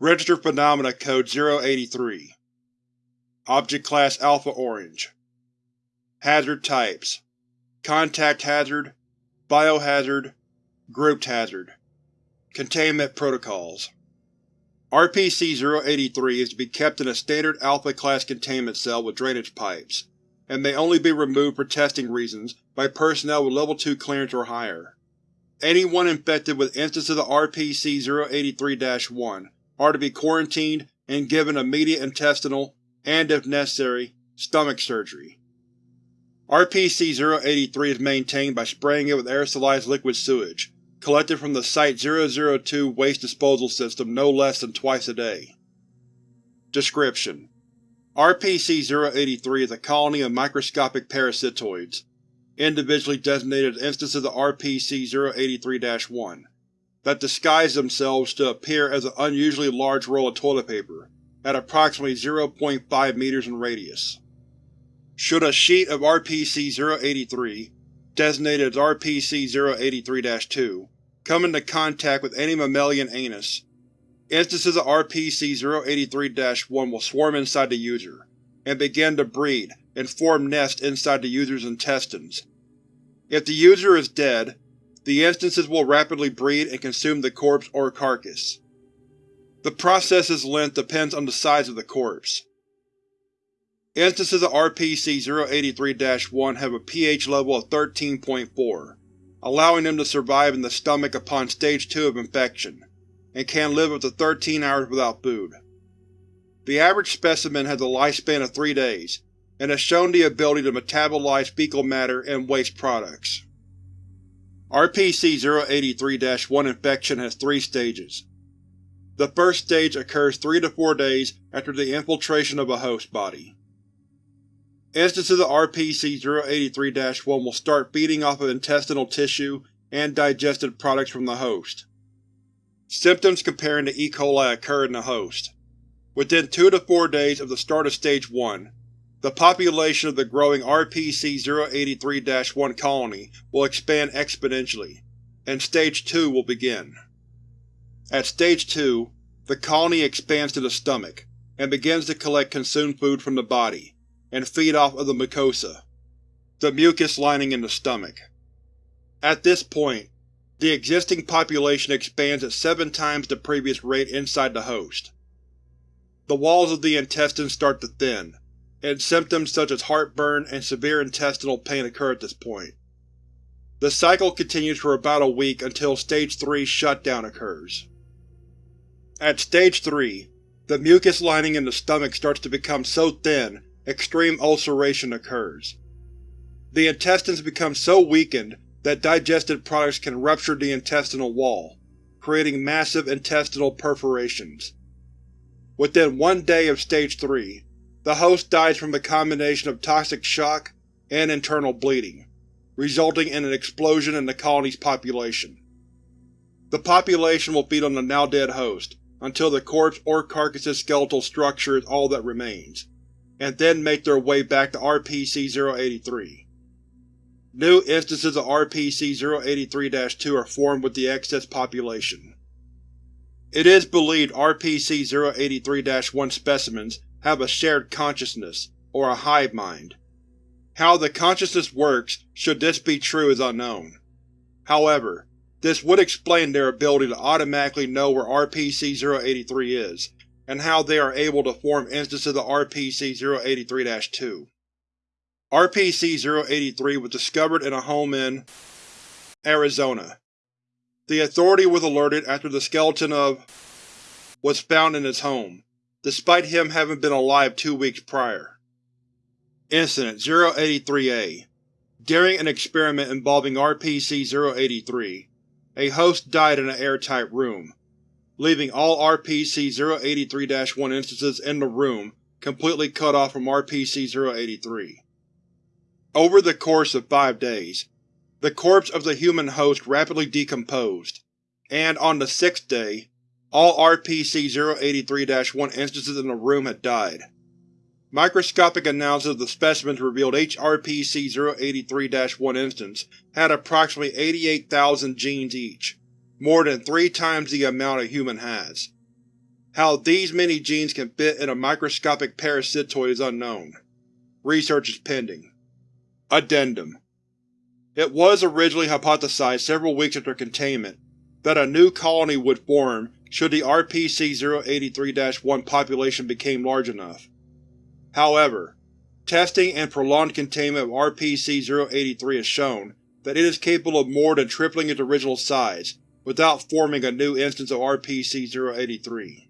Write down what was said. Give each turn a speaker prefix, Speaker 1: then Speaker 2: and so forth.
Speaker 1: Registered Phenomena Code 083 Object Class Alpha Orange. Hazard Types. Contact Hazard Biohazard Grouped Hazard. Containment Protocols. RPC-083 is to be kept in a standard Alpha-class containment cell with drainage pipes, and may only be removed for testing reasons by personnel with Level 2 clearance or higher. Anyone infected with instances of RPC-083-1 are to be quarantined and given immediate intestinal, and if necessary, stomach surgery. RPC-083 is maintained by spraying it with aerosolized liquid sewage, collected from the Site-002 waste disposal system no less than twice a day. Description: RPC-083 is a colony of microscopic parasitoids, individually designated as instances of RPC-083-1, that disguise themselves to appear as an unusually large roll of toilet paper, at approximately 0.5 meters in radius. Should a sheet of RPC-083, designated as RPC-083-2, come into contact with any mammalian anus, instances of RPC-083-1 will swarm inside the user, and begin to breed and form nests inside the user's intestines. If the user is dead, the instances will rapidly breed and consume the corpse or carcass. The process's length depends on the size of the corpse. Instances of RPC-083-1 have a pH level of 13.4, allowing them to survive in the stomach upon Stage 2 of infection, and can live up to 13 hours without food. The average specimen has a lifespan of three days, and has shown the ability to metabolize fecal matter and waste products. RPC-083-1 infection has three stages. The first stage occurs 3 to 4 days after the infiltration of a host body. Instances of RPC-083-1 will start feeding off of intestinal tissue and digested products from the host. Symptoms comparing to E. coli occur in the host. Within 2 to 4 days of the start of Stage 1, the population of the growing RPC-083-1 colony will expand exponentially, and Stage 2 will begin. At Stage 2, the colony expands to the stomach, and begins to collect consumed food from the body, and feed off of the mucosa, the mucus lining in the stomach. At this point, the existing population expands at seven times the previous rate inside the host. The walls of the intestines start to thin, and symptoms such as heartburn and severe intestinal pain occur at this point. The cycle continues for about a week until Stage 3 shutdown occurs. At Stage 3, the mucus lining in the stomach starts to become so thin extreme ulceration occurs. The intestines become so weakened that digested products can rupture the intestinal wall, creating massive intestinal perforations. Within one day of Stage 3, the host dies from a combination of toxic shock and internal bleeding, resulting in an explosion in the colony's population. The population will feed on the now dead host until the corpse or carcass's skeletal structure is all that remains, and then make their way back to RPC-083. New instances of RPC-083-2 are formed with the excess population. It is believed RPC-083-1 specimens have a shared consciousness, or a hive mind. How the consciousness works, should this be true, is unknown. However, this would explain their ability to automatically know where RPC-083 is, and how they are able to form instances of RPC-083-2. RPC-083 was discovered in a home in Arizona. The Authority was alerted after the skeleton of was found in his home, despite him having been alive two weeks prior. Incident 083-A During an experiment involving RPC-083, a host died in an airtight room, leaving all RPC-083-1 instances in the room completely cut off from RPC-083. Over the course of five days, the corpse of the human host rapidly decomposed, and on the sixth day, all RPC-083-1 instances in the room had died. Microscopic analysis of the specimens revealed each RPC-083-1 instance had approximately 88,000 genes each, more than three times the amount a human has. How these many genes can fit in a microscopic parasitoid is unknown. Research is pending. Addendum It was originally hypothesized several weeks after containment that a new colony would form should the RPC-083-1 population became large enough. However, testing and prolonged containment of RPC-083 has shown that it is capable of more than tripling its original size without forming a new instance of RPC-083.